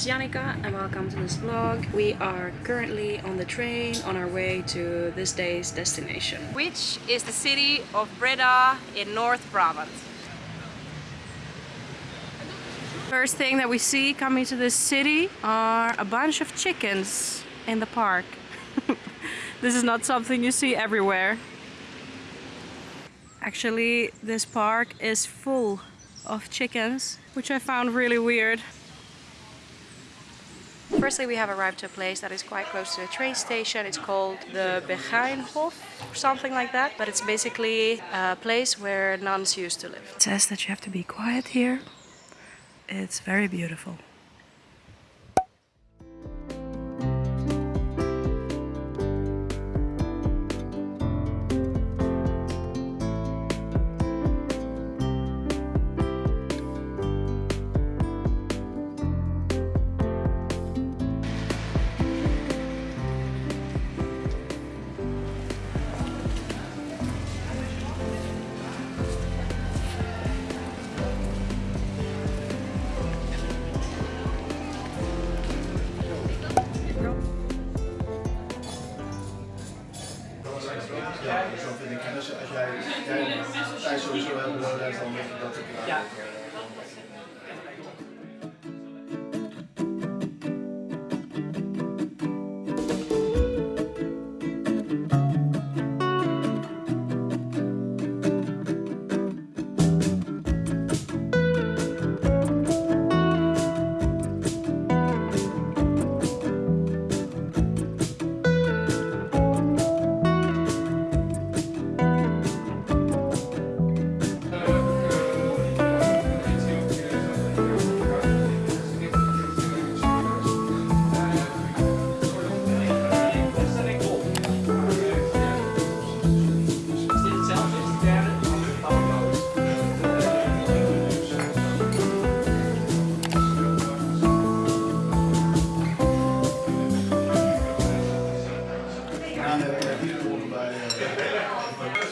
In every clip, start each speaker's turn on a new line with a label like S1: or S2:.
S1: Is Janika and welcome to this vlog. We are currently on the train on our way to this day's destination.
S2: which is the city of Breda in North Brabant.
S1: First thing that we see coming to this city are a bunch of chickens in the park. this is not something you see everywhere. Actually, this park is full of chickens, which I found really weird. Firstly, we have arrived to a place that is quite close to the train station. It's called the Begijnhof or something like that. But it's basically a place where nuns used to live. It says that you have to be quiet here. It's very beautiful.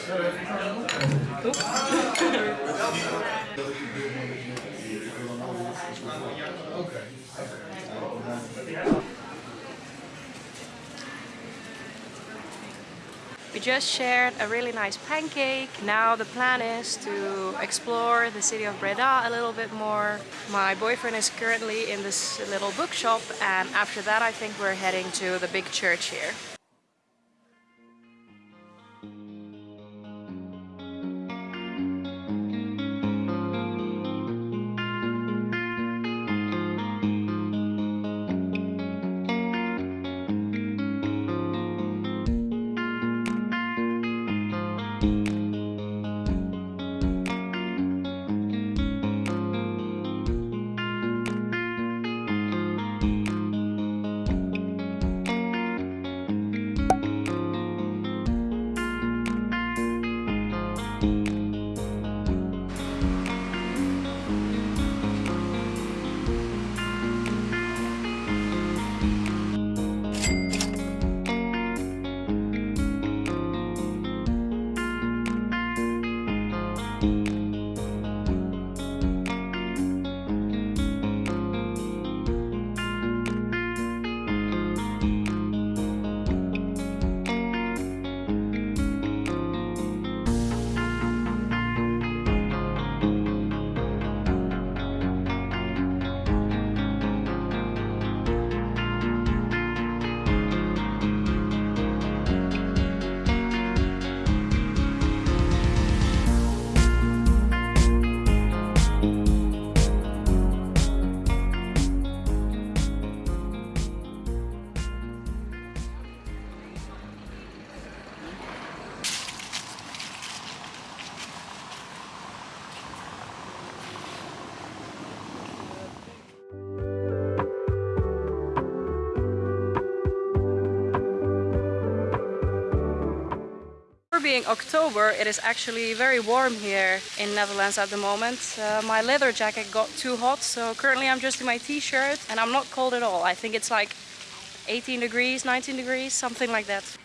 S1: We just shared a really nice pancake. Now the plan is to explore the city of Breda a little bit more. My boyfriend is currently in this little bookshop and after that I think we're heading to the big church here. Being October, it is actually very warm here in Netherlands at the moment. Uh, my leather jacket got too hot, so currently I'm just in my t-shirt and I'm not cold at all. I think it's like 18 degrees, 19 degrees, something like that.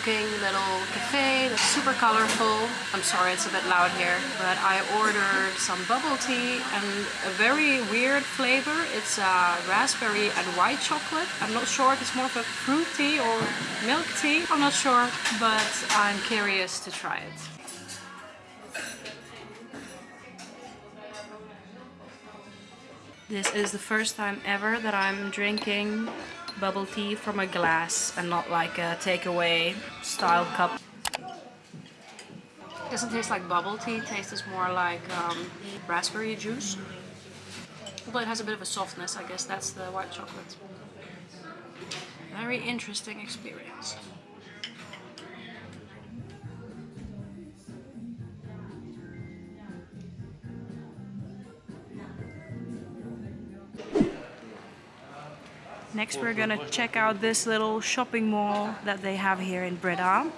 S1: Looking little cafe that's super colorful. I'm sorry it's a bit loud here, but I ordered some bubble tea and a very weird flavor. It's a raspberry and white chocolate. I'm not sure if it's more of a fruit tea or milk tea. I'm not sure, but I'm curious to try it. This is the first time ever that I'm drinking bubble tea from a glass and not like a takeaway style cup. It Doesn't taste like bubble tea, it tastes more like um, raspberry juice. But it has a bit of a softness, I guess that's the white chocolate. Very interesting experience. Next we're gonna check out this little shopping mall that they have here in Breda.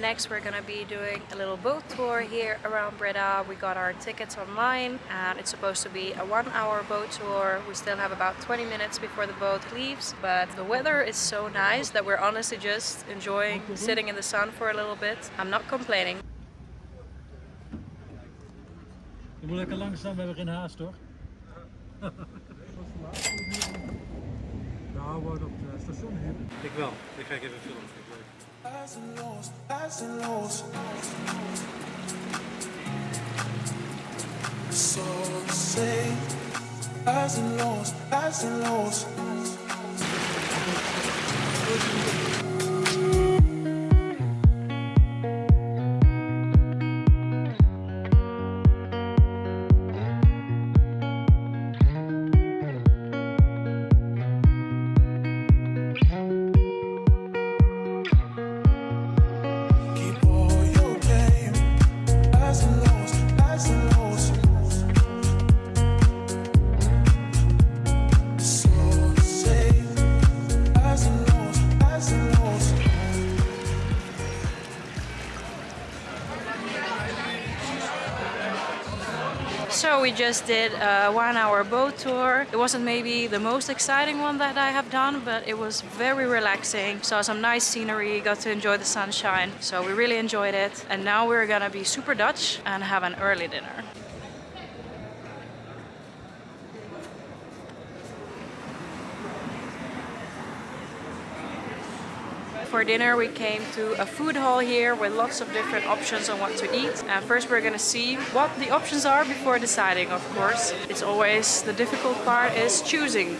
S1: Next we're gonna be doing a little boat tour here around Breda. We got our tickets online and it's supposed to be a one hour boat tour. We still have about 20 minutes before the boat leaves but the weather is so nice that we're honestly just enjoying mm-hmm. sitting in the sun for a little bit. I'm not complaining.
S3: Je moet lekker langzaam, we hebben geen haast hoor. Nou, we worden op het station hier. Ik wel, ik ga ik even filmen.
S4: So say, highs and lows, highs and lows.
S1: We just did a one hour boat tour. It wasn't maybe the most exciting one that I have done, but it was very relaxing. Saw some nice scenery, got to enjoy the sunshine. So we really enjoyed it. And now we're gonna be super Dutch and have an early dinner. For dinner we came to a food hall here with lots of different options on what to eat. And first we're gonna see what the options are before deciding, of course. It's always the difficult part is choosing.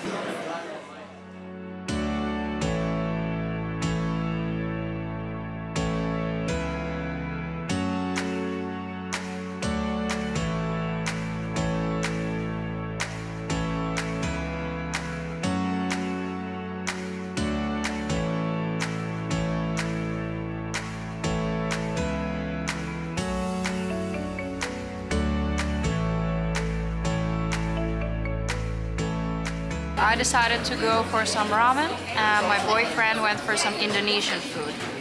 S1: I decided to go for some ramen and my boyfriend went for some Indonesian food.